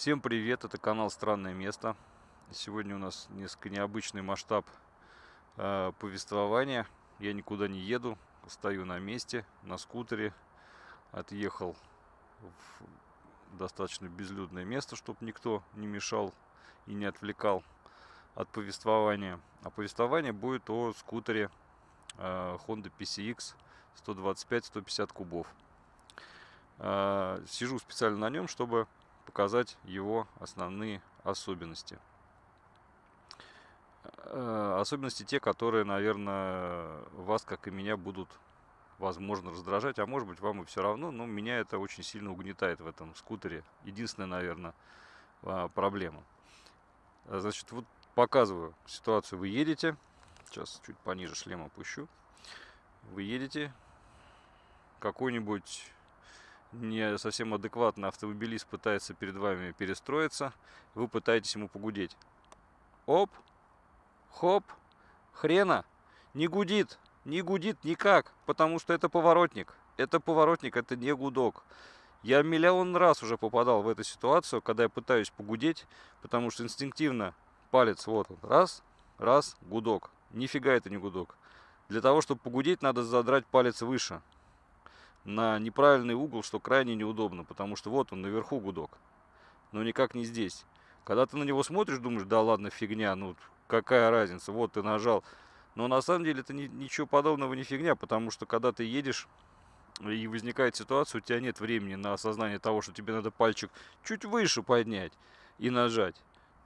Всем привет, это канал Странное место. Сегодня у нас несколько необычный масштаб э, повествования. Я никуда не еду, стою на месте, на скутере. Отъехал в достаточно безлюдное место, чтобы никто не мешал и не отвлекал от повествования. А повествование будет о скутере э, Honda PCX 125-150 кубов. Э, сижу специально на нем, чтобы показать его основные особенности. Э, особенности те, которые, наверное, вас, как и меня, будут, возможно, раздражать, а может быть, вам и все равно, но меня это очень сильно угнетает в этом скутере. Единственная, наверное, а, проблема. Значит, вот показываю ситуацию. Вы едете, сейчас чуть пониже шлем опущу. Вы едете, какой-нибудь не совсем адекватный автомобилист пытается перед вами перестроиться, вы пытаетесь ему погудеть. Оп, хоп, хрена, не гудит, не гудит никак, потому что это поворотник. Это поворотник, это не гудок. Я миллион раз уже попадал в эту ситуацию, когда я пытаюсь погудеть, потому что инстинктивно палец вот он, раз, раз, гудок. Нифига это не гудок. Для того, чтобы погудеть, надо задрать палец выше на неправильный угол, что крайне неудобно, потому что вот он наверху гудок, но никак не здесь. Когда ты на него смотришь, думаешь, да ладно, фигня, ну какая разница, вот ты нажал. Но на самом деле это ни, ничего подобного не фигня, потому что когда ты едешь и возникает ситуация, у тебя нет времени на осознание того, что тебе надо пальчик чуть выше поднять и нажать.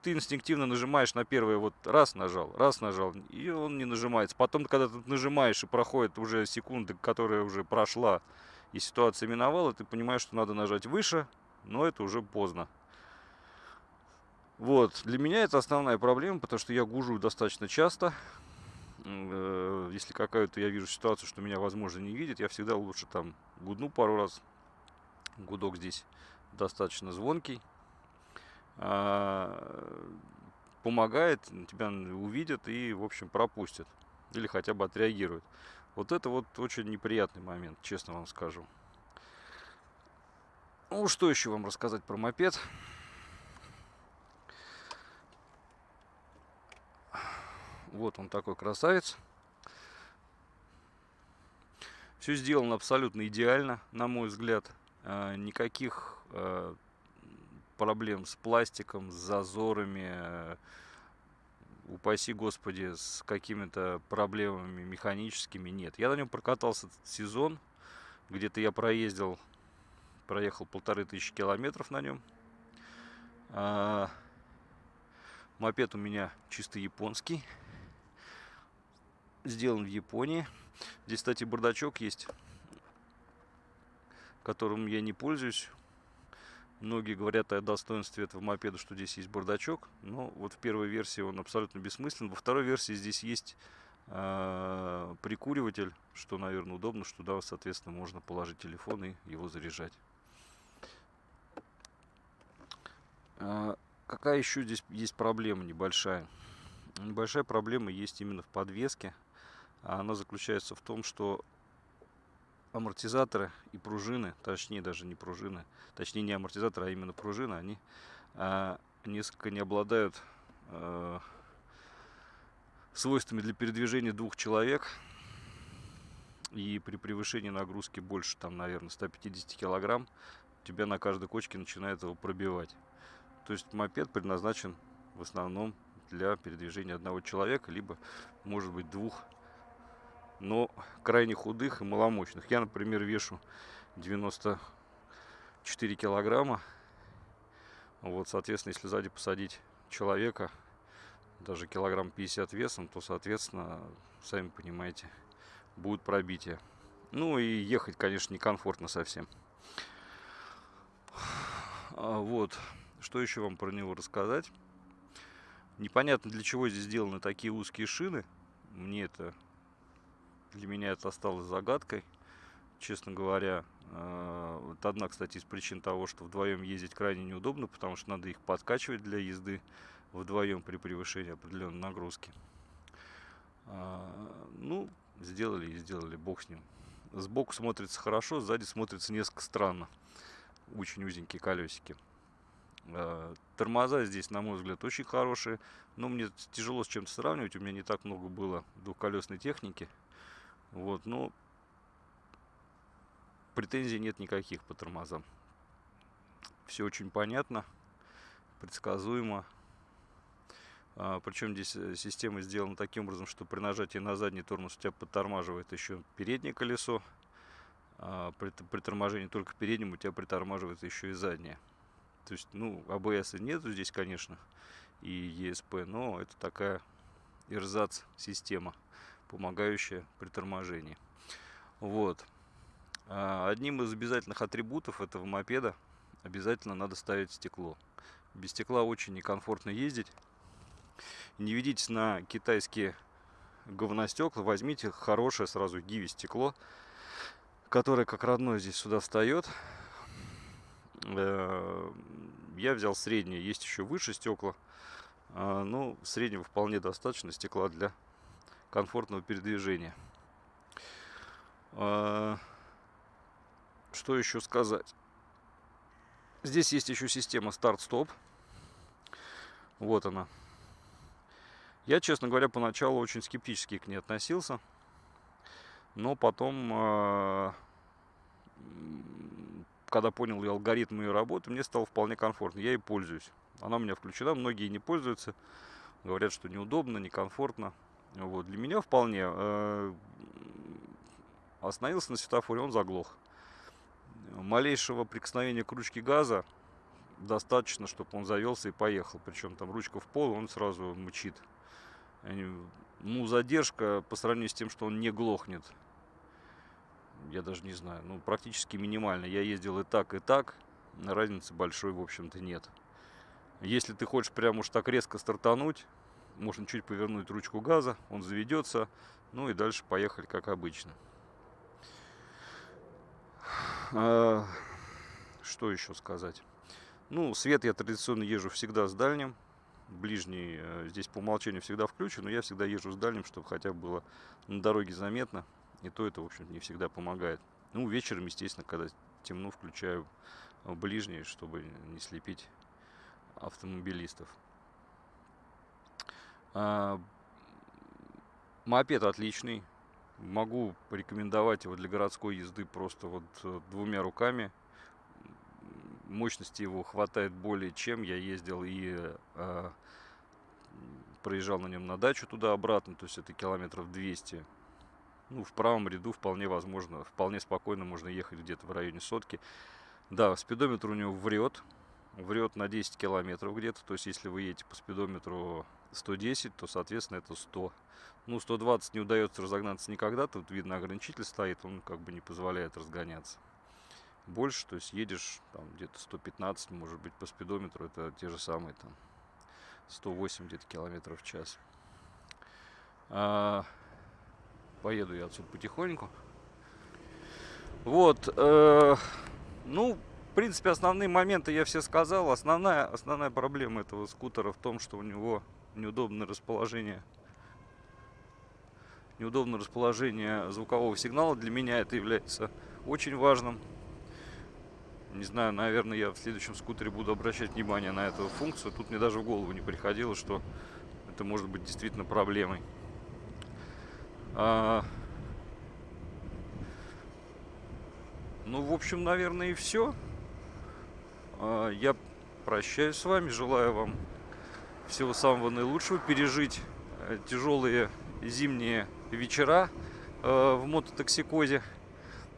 Ты инстинктивно нажимаешь на первое, вот раз нажал, раз нажал, и он не нажимается. Потом, когда ты нажимаешь и проходит уже секунды, которая уже прошла, и ситуация миновала, ты понимаешь, что надо нажать выше, но это уже поздно. Вот, для меня это основная проблема, потому что я гужу достаточно часто. Э, если какая-то я вижу ситуацию, что меня, возможно, не видит, я всегда лучше там гудну пару раз. Гудок здесь достаточно звонкий. А, помогает, тебя увидят и, в общем, пропустят. Или хотя бы отреагируют. Вот это вот очень неприятный момент, честно вам скажу. Ну, что еще вам рассказать про мопед? Вот он такой красавец. Все сделано абсолютно идеально, на мой взгляд. А, никаких а, проблем с пластиком, с зазорами, упаси господи, с какими-то проблемами механическими нет. Я на нем прокатался сезон, где-то я проездил, проехал полторы тысячи километров на нем. А, мопед у меня чисто японский, сделан в Японии. Здесь, кстати, бардачок есть, которым я не пользуюсь. Многие говорят о достоинстве этого мопеда, что здесь есть бардачок. Но вот в первой версии он абсолютно бессмыслен. Во второй версии здесь есть э, прикуриватель, что, наверное, удобно, что туда, соответственно, можно положить телефон и его заряжать. Э, какая еще здесь есть проблема небольшая? Небольшая проблема есть именно в подвеске. Она заключается в том, что амортизаторы и пружины, точнее даже не пружины, точнее не амортизаторы, а именно пружины, они а, несколько не обладают а, свойствами для передвижения двух человек. И при превышении нагрузки больше, там, наверное, 150 килограмм, тебя на каждой кочке начинает его пробивать. То есть мопед предназначен в основном для передвижения одного человека, либо, может быть, двух но крайне худых и маломощных. Я, например, вешу 94 килограмма. Вот, соответственно, если сзади посадить человека, даже килограмм 50 весом, то, соответственно, сами понимаете, будет пробитие. Ну и ехать, конечно, некомфортно совсем. А, вот, что еще вам про него рассказать? Непонятно, для чего здесь сделаны такие узкие шины. Мне это для меня это осталось загадкой, честно говоря. А, вот одна, кстати, из причин того, что вдвоем ездить крайне неудобно, потому что надо их подкачивать для езды вдвоем при превышении определенной нагрузки. А, ну, сделали и сделали, бог с ним. Сбоку смотрится хорошо, сзади смотрится несколько странно. Очень узенькие колесики. Э, тормоза здесь, на мой взгляд, очень хорошие. Но мне тяжело с чем-то сравнивать. У меня не так много было двухколесной техники. Вот, но претензий нет никаких по тормозам. Все очень понятно, предсказуемо. А, причем здесь э, система сделана таким образом, что при нажатии на задний тормоз у тебя подтормаживает еще переднее колесо. А при, при торможении только передним у тебя притормаживает еще и заднее. То есть, ну, АБС нету здесь, конечно, и ESP, но это такая эрзац система, помогающая при торможении. Вот. А, одним из обязательных атрибутов этого мопеда обязательно надо ставить стекло. Без стекла очень некомфортно ездить. Не ведитесь на китайские говностекла, возьмите хорошее сразу гиви стекло, которое как родное здесь сюда встает. Э, я взял среднее, есть еще выше стекла. А, ну, среднего вполне достаточно стекла для комфортного передвижения. А, что еще сказать? Здесь есть еще система старт-стоп. Вот она. Я, честно говоря, поначалу очень скептически к ней относился. Но потом э, когда понял я алгоритм ее работы, мне стало вполне комфортно. Я ей пользуюсь. Она у меня включена, многие не пользуются. Говорят, что неудобно, некомфортно. Вот. Для меня вполне. Э, остановился на светофоре, он заглох. Малейшего прикосновения к ручке газа достаточно, чтобы он завелся и поехал. Причем там ручка в пол, он сразу мучит. Ну, задержка по сравнению с тем, что он не глохнет я даже не знаю, ну, практически минимально. Я ездил и так, и так, разницы большой, в общем-то, нет. Если ты хочешь прям уж так резко стартануть, можно чуть повернуть ручку газа, он заведется, ну и дальше поехали, как обычно. А, что еще сказать? Ну, свет я традиционно езжу всегда с дальним. Ближний э, здесь по умолчанию всегда включен, но я всегда езжу с дальним, чтобы хотя бы было на дороге заметно. И то это, в общем не всегда помогает. Ну, вечером, естественно, когда темно, включаю ближние, чтобы не слепить автомобилистов. А, мопед отличный. Могу порекомендовать его для городской езды просто вот э, двумя руками. Мощности его хватает более чем. Я ездил и э, проезжал на нем на дачу туда-обратно, то есть это километров 200 ну, в правом ряду вполне возможно, вполне спокойно можно ехать где-то в районе сотки. Да, спидометр у него врет, врет на 10 километров где-то, то есть если вы едете по спидометру 110, то, соответственно, это 100. Ну, 120 не удается разогнаться никогда, тут видно ограничитель стоит, он как бы не позволяет разгоняться. Больше, то есть едешь там где-то 115, может быть, по спидометру, это те же самые там 108 где-то километров в час. А, поеду я отсюда потихоньку. Вот, э, ну, в принципе, основные моменты я все сказал. Основная, основная проблема этого скутера в том, что у него неудобное расположение неудобное расположение звукового сигнала. Для меня это является очень важным. Не знаю, наверное, я в следующем скутере буду обращать внимание на эту функцию. Тут мне даже в голову не приходило, что это может быть действительно проблемой. А... Ну, в общем, наверное, и все. А, я прощаюсь с вами, желаю вам всего самого наилучшего, пережить э, тяжелые зимние вечера э, в мототоксикозе.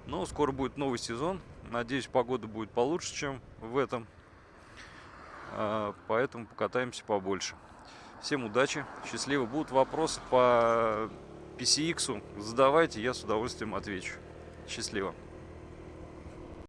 Но скоро будет новый сезон. Надеюсь, погода будет получше, чем в этом. А, поэтому покатаемся побольше. Всем удачи, счастливо. Будут вопросы по PCX задавайте, я с удовольствием отвечу. Счастливо.